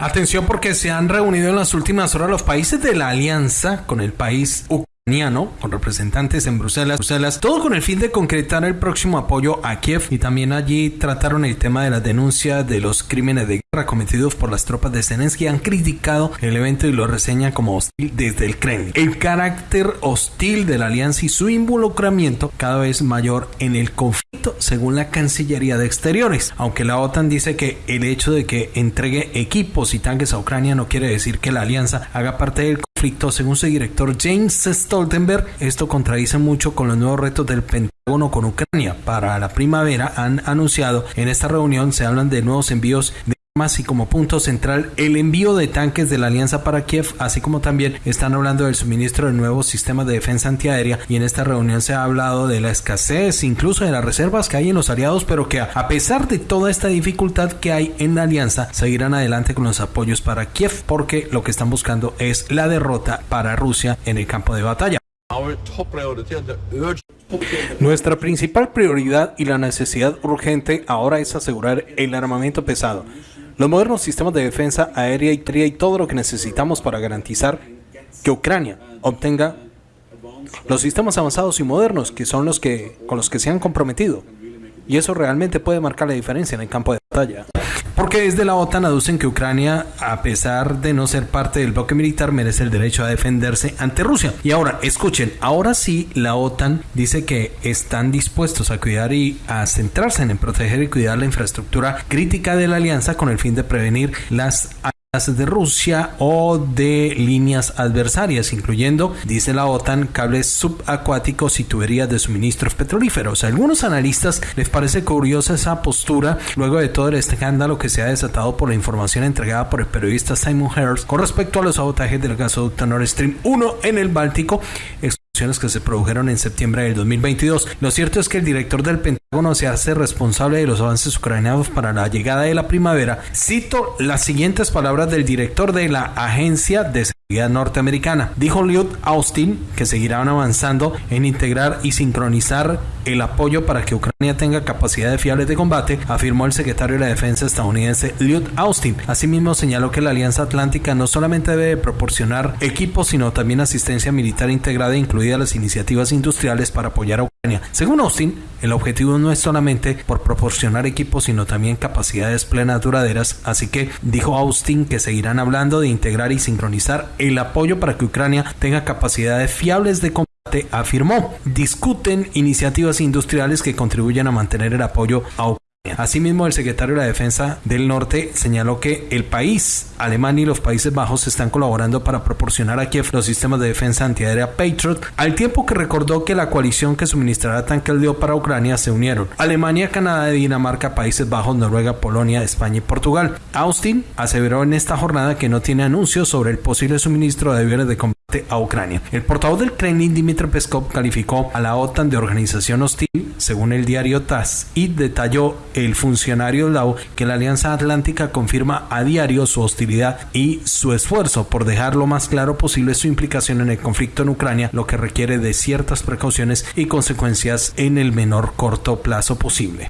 Atención porque se han reunido en las últimas horas los países de la alianza con el país con representantes en Bruselas, Bruselas, todo con el fin de concretar el próximo apoyo a Kiev y también allí trataron el tema de la denuncia de los crímenes de guerra cometidos por las tropas de Zelensky. Han criticado el evento y lo reseñan como hostil desde el Kremlin. El carácter hostil de la alianza y su involucramiento cada vez mayor en el conflicto según la Cancillería de Exteriores. Aunque la OTAN dice que el hecho de que entregue equipos y tanques a Ucrania no quiere decir que la alianza haga parte del conflicto, según su director James Stoltenberg. Esto contradice mucho con los nuevos retos del Pentágono con Ucrania. Para la primavera han anunciado en esta reunión se hablan de nuevos envíos de y como punto central el envío de tanques de la Alianza para Kiev, así como también están hablando del suministro de nuevos sistemas de defensa antiaérea y en esta reunión se ha hablado de la escasez, incluso de las reservas que hay en los aliados, pero que a pesar de toda esta dificultad que hay en la Alianza, seguirán adelante con los apoyos para Kiev porque lo que están buscando es la derrota para Rusia en el campo de batalla. Nuestra principal prioridad y la necesidad urgente ahora es asegurar el armamento pesado los modernos sistemas de defensa aérea y tría y todo lo que necesitamos para garantizar que Ucrania obtenga los sistemas avanzados y modernos que son los que con los que se han comprometido. Y eso realmente puede marcar la diferencia en el campo de batalla. Porque desde la OTAN aducen que Ucrania, a pesar de no ser parte del bloque militar, merece el derecho a defenderse ante Rusia. Y ahora, escuchen, ahora sí la OTAN dice que están dispuestos a cuidar y a centrarse en proteger y cuidar la infraestructura crítica de la alianza con el fin de prevenir las de Rusia o de líneas adversarias, incluyendo, dice la OTAN, cables subacuáticos y tuberías de suministros petrolíferos. A algunos analistas les parece curiosa esa postura luego de todo el escándalo que se ha desatado por la información entregada por el periodista Simon Harris con respecto a los sabotajes del gasoducto Nord Stream 1 en el Báltico que se produjeron en septiembre del 2022. Lo cierto es que el director del Pentágono se hace responsable de los avances ucranianos para la llegada de la primavera. Cito las siguientes palabras del director de la Agencia de norteamericana. Dijo Lloyd Austin que seguirán avanzando en integrar y sincronizar el apoyo para que Ucrania tenga capacidades fiables de combate, afirmó el secretario de la Defensa estadounidense Lloyd Austin. Asimismo señaló que la Alianza Atlántica no solamente debe proporcionar equipos, sino también asistencia militar integrada, incluidas las iniciativas industriales para apoyar a Según Austin, el objetivo no es solamente por proporcionar equipos, sino también capacidades plenas duraderas, así que dijo Austin que seguirán hablando de integrar y sincronizar el apoyo para que Ucrania tenga capacidades fiables de combate, afirmó. Discuten iniciativas industriales que contribuyan a mantener el apoyo a Ucrania Asimismo, el secretario de la Defensa del Norte señaló que el país, Alemania y los Países Bajos están colaborando para proporcionar a Kiev los sistemas de defensa antiaérea Patriot, al tiempo que recordó que la coalición que suministrará tanques dio para Ucrania se unieron. Alemania, Canadá, Dinamarca, Países Bajos, Noruega, Polonia, España y Portugal. Austin aseveró en esta jornada que no tiene anuncios sobre el posible suministro de aviones de combate a Ucrania. El portavoz del Kremlin, Dmitry Peskov, calificó a la OTAN de organización hostil, según el diario TASS, y detalló el funcionario lao que la Alianza Atlántica confirma a diario su hostilidad y su esfuerzo por dejar lo más claro posible su implicación en el conflicto en Ucrania, lo que requiere de ciertas precauciones y consecuencias en el menor corto plazo posible.